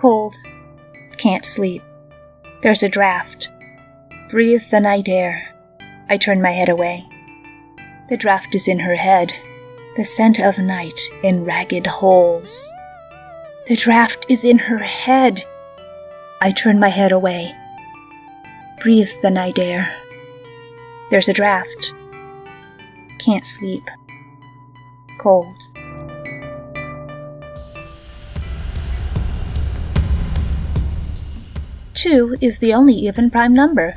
Cold. Can't sleep. There's a draft. Breathe the night air. I turn my head away. The draft is in her head, the scent of night in ragged holes. The draft is in her head. I turn my head away. Breathe the night air. There's a draft. Can't sleep. Cold. Two is the only even prime number.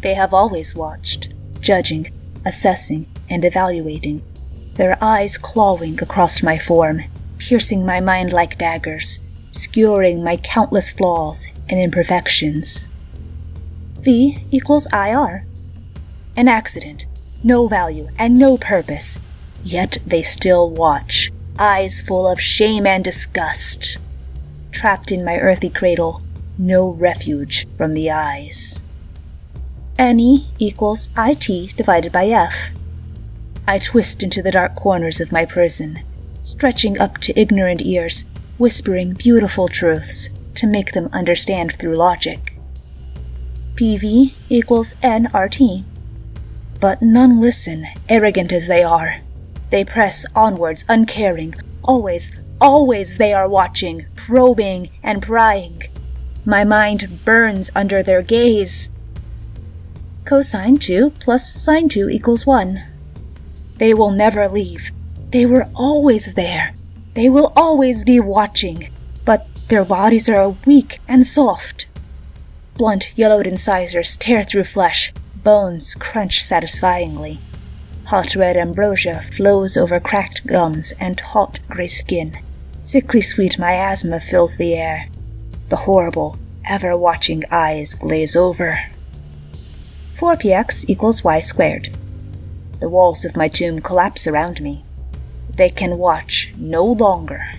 They have always watched, judging, assessing, and evaluating, their eyes clawing across my form, piercing my mind like daggers, skewering my countless flaws and imperfections. V equals IR. An accident, no value, and no purpose, yet they still watch, eyes full of shame and disgust. Trapped in my earthy cradle, no refuge from the eyes. NE equals IT divided by F. I twist into the dark corners of my prison, stretching up to ignorant ears, whispering beautiful truths to make them understand through logic. PV equals NRT. But none listen, arrogant as they are. They press onwards, uncaring. Always, always they are watching, probing, and prying. My mind burns under their gaze. Cosine 2 plus sine 2 equals 1. They will never leave. They were always there. They will always be watching. But their bodies are weak and soft. Blunt, yellowed incisors tear through flesh. Bones crunch satisfyingly. Hot red ambrosia flows over cracked gums and taut gray skin. Sickly sweet miasma fills the air. The horrible, ever watching eyes glaze over. 4px equals y squared. The walls of my tomb collapse around me. They can watch no longer.